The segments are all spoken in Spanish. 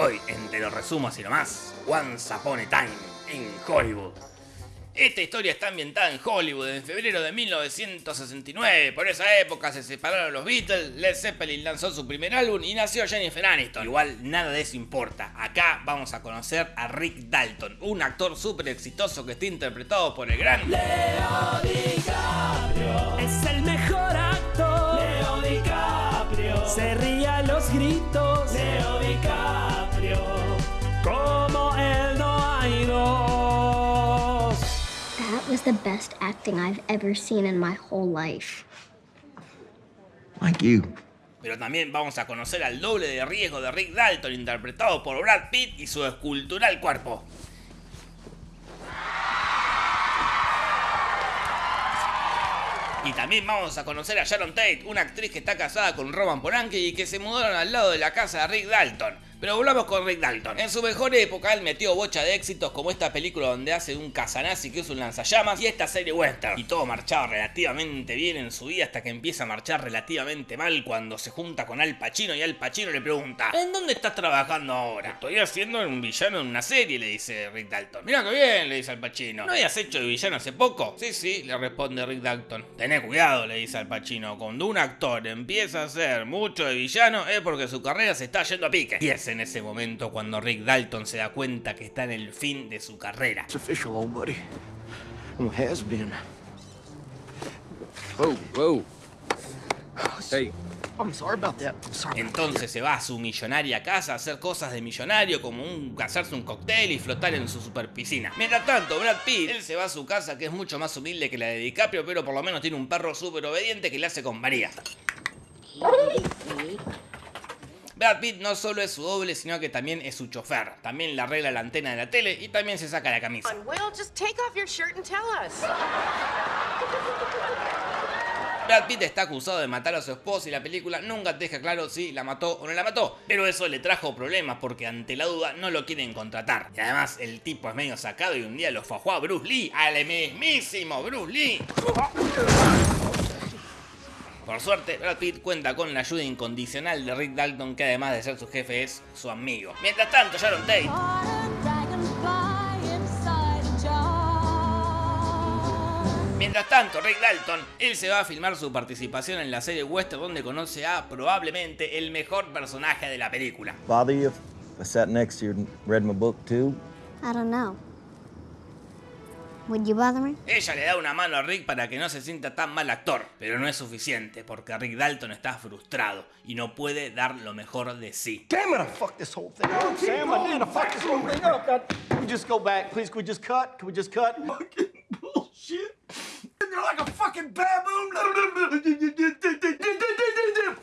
Hoy, en Te lo resumo así nomás, Once Upon a Time in Hollywood. Esta historia está ambientada en Hollywood en febrero de 1969. Por esa época se separaron los Beatles, Led Zeppelin lanzó su primer álbum y nació Jennifer Aniston. Igual nada de eso importa. Acá vamos a conocer a Rick Dalton, un actor súper exitoso que está interpretado por el gran Leo DiCaprio. Es el mejor actor. Leo DiCaprio. Se ríe a los gritos. Was the best acting I've ever seen in my whole life. Like you. Pero también vamos a conocer al doble de riesgo de Rick Dalton, interpretado por Brad Pitt y su escultural cuerpo. Y también vamos a conocer a Sharon Tate, una actriz que está casada con Roman Polanski y que se mudaron al lado de la casa de Rick Dalton. Pero volvamos con Rick Dalton. En su mejor época él metió bocha de éxitos como esta película donde hace un casanazi que es un lanzallamas y esta serie western. Y todo marchaba relativamente bien en su vida hasta que empieza a marchar relativamente mal cuando se junta con Al Pacino y Al Pacino le pregunta ¿En dónde estás trabajando ahora? Estoy haciendo un villano en una serie, le dice Rick Dalton. Mira que bien, le dice Al Pacino. ¿No habías hecho de villano hace poco? Sí, sí, le responde Rick Dalton. Tené cuidado, le dice Al Pacino. Cuando un actor empieza a hacer mucho de villano es porque su carrera se está yendo a pique. Y es en ese momento cuando Rick Dalton se da cuenta que está en el fin de su carrera. It's official, old buddy. Well, has been. Whoa, whoa. Hey, I'm sorry about that. I'm sorry. Entonces se va a su millonaria casa a hacer cosas de millonario como un, hacerse un cóctel y flotar en su super piscina. Mientras tanto, Brad Pitt, él se va a su casa que es mucho más humilde que la de DiCaprio, pero por lo menos tiene un perro súper obediente que le hace con María. Brad Pitt no solo es su doble, sino que también es su chofer. También le arregla la antena de la tele y también se saca la camisa. Brad Pitt está acusado de matar a su esposa y la película nunca deja claro si la mató o no la mató. Pero eso le trajo problemas porque ante la duda no lo quieren contratar. Y además el tipo es medio sacado y un día lo fajó a Bruce Lee, al mismísimo Bruce Lee. Por suerte, Brad Pitt cuenta con la ayuda incondicional de Rick Dalton, que además de ser su jefe es su amigo. Mientras tanto, Sharon Tate Mientras tanto, Rick Dalton, él se va a filmar su participación en la serie western donde conoce a probablemente el mejor personaje de la película. Bother you if I sat next to you and read my book too? I don't know. Would you bother me? Ella le da una mano a Rick para que no se sienta tan mal actor, pero no es suficiente porque Rick Dalton está frustrado y no puede dar lo mejor de sí. Damn it, I fucked this whole thing up, Sam. I did. I fucked this whole thing up. Can we just go back, please? Can we just cut? Can we just cut? Fucking bullshit. You're like a fucking baboon.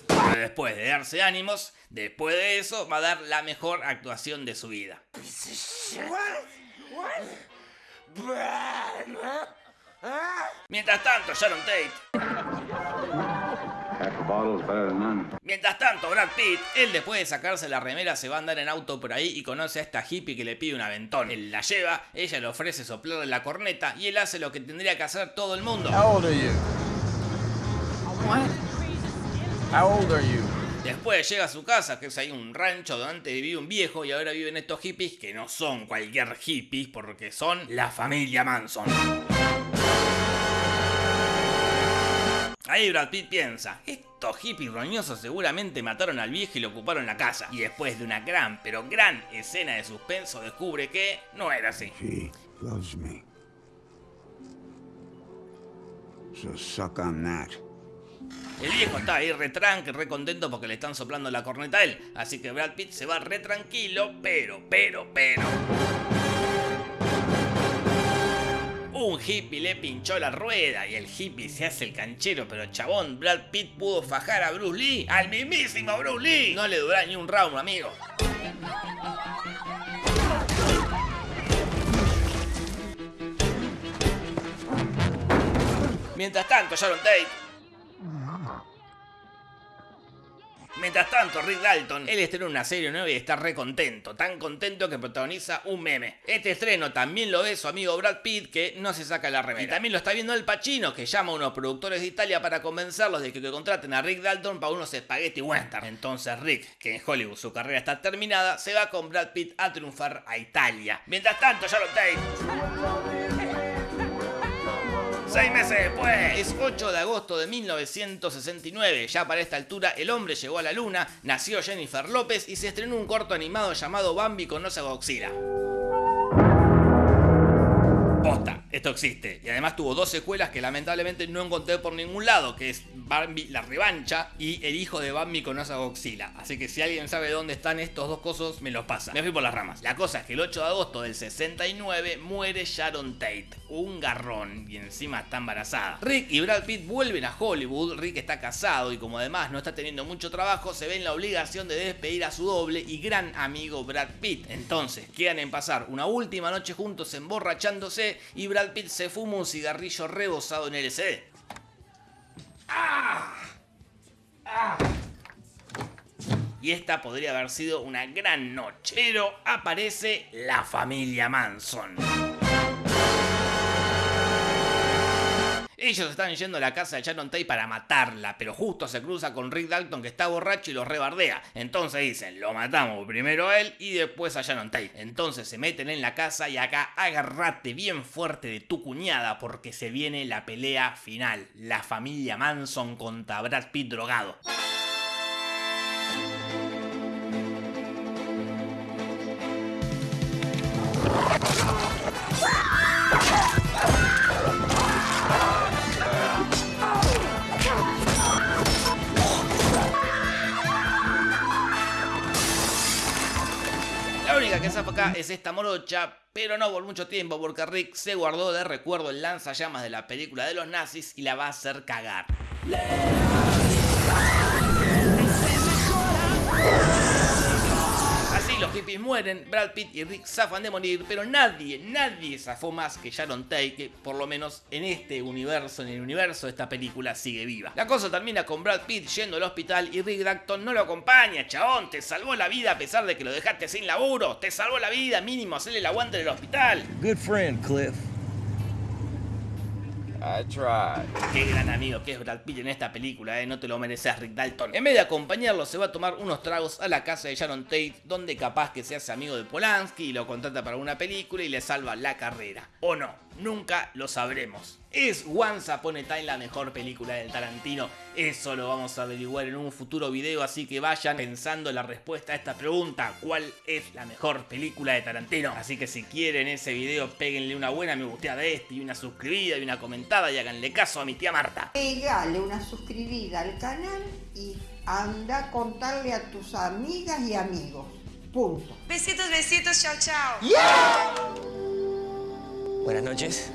Pero después de darse ánimos, después de eso va a dar la mejor actuación de su vida. Mientras tanto, Sharon Tate. Mientras tanto, Brad Pitt, él después de sacarse la remera se va a andar en auto por ahí y conoce a esta hippie que le pide un aventón. Él la lleva, ella le ofrece soplarle la corneta y él hace lo que tendría que hacer todo el mundo. How old are you? What? How old are you? Después llega a su casa, que es ahí un rancho donde antes vivía un viejo y ahora viven estos hippies que no son cualquier hippies porque son la familia Manson. Ahí Brad Pitt piensa, estos hippies roñosos seguramente mataron al viejo y le ocuparon la casa. Y después de una gran, pero gran escena de suspenso descubre que no era así. She loves me. So suck on that. El viejo está ahí re tranqui, re contento porque le están soplando la corneta a él. Así que Brad Pitt se va re tranquilo, pero, pero, pero... hippie le pinchó la rueda y el hippie se hace el canchero, pero chabón, Brad Pitt pudo fajar a Bruce Lee, al mismísimo Bruce Lee. No le duró ni un round, amigo. Mientras tanto, Sharon Tate Mientras tanto, Rick Dalton, él estrena una serie nueva y está re contento, tan contento que protagoniza un meme. Este estreno también lo ve su amigo Brad Pitt, que no se saca la remera. Y también lo está viendo el Pacino, que llama a unos productores de Italia para convencerlos de que, que contraten a Rick Dalton para unos spaghetti western. Entonces Rick, que en Hollywood su carrera está terminada, se va con Brad Pitt a triunfar a Italia. Mientras tanto, Sharon Tate Seis meses después, es 8 de agosto de 1969. Ya para esta altura, el hombre llegó a la luna, nació Jennifer López y se estrenó un corto animado llamado Bambi con Osa Godzilla. Esto existe. Y además tuvo dos secuelas que lamentablemente no encontré por ningún lado, que es Bambi la revancha y el hijo de Bambi con Osa Godzilla. Así que si alguien sabe dónde están estos dos cosos, me los pasa. Me fui por las ramas. La cosa es que el 8 de agosto del 69 muere Sharon Tate, un garrón, y encima está embarazada. Rick y Brad Pitt vuelven a Hollywood. Rick está casado y como además no está teniendo mucho trabajo, se ve en la obligación de despedir a su doble y gran amigo Brad Pitt. Entonces, quedan en pasar una última noche juntos emborrachándose y Brad Pitt se fuma un cigarrillo rebosado en LSD. Y esta podría haber sido una gran noche. Pero aparece la familia Manson. Ellos están yendo a la casa de Sharon Tate para matarla, pero justo se cruza con Rick Dalton que está borracho y los rebardea. Entonces dicen, lo matamos primero a él y después a Sharon Tate. Entonces se meten en la casa y acá agarrate bien fuerte de tu cuñada porque se viene la pelea final. La familia Manson contra Brad Pitt drogado. Es esta morocha, pero no por mucho tiempo porque Rick se guardó de recuerdo el lanzallamas de la película de los nazis y la va a hacer cagar. Hippies mueren, Brad Pitt y Rick zafan de morir, pero nadie, nadie zafó más que Sharon Tate, que por lo menos en este universo, en el universo de esta película, sigue viva. La cosa termina con Brad Pitt yendo al hospital y Rick Dalton no lo acompaña, chabón, te salvó la vida a pesar de que lo dejaste sin laburo, te salvó la vida, mínimo hacerle el aguante en el hospital. Good friend, Cliff. Qué gran amigo que es Brad Pitt en esta película, ¿eh? no te lo mereces Rick Dalton. En vez de acompañarlo, se va a tomar unos tragos a la casa de Sharon Tate, donde capaz que se hace amigo de Polanski y lo contrata para una película y le salva la carrera. O no, nunca lo sabremos. ¿Es Once Upon a Time la mejor película del Tarantino? Eso lo vamos a averiguar en un futuro video, así que vayan pensando la respuesta a esta pregunta. ¿Cuál es la mejor película de Tarantino? Así que si quieren ese video, péguenle una buena me gusteada de este y una suscribida y una comentada y háganle caso a mi tía Marta. Pegale una suscribida al canal y anda a contarle a tus amigas y amigos. Punto. Besitos, besitos, chao, chao. Buenas noches.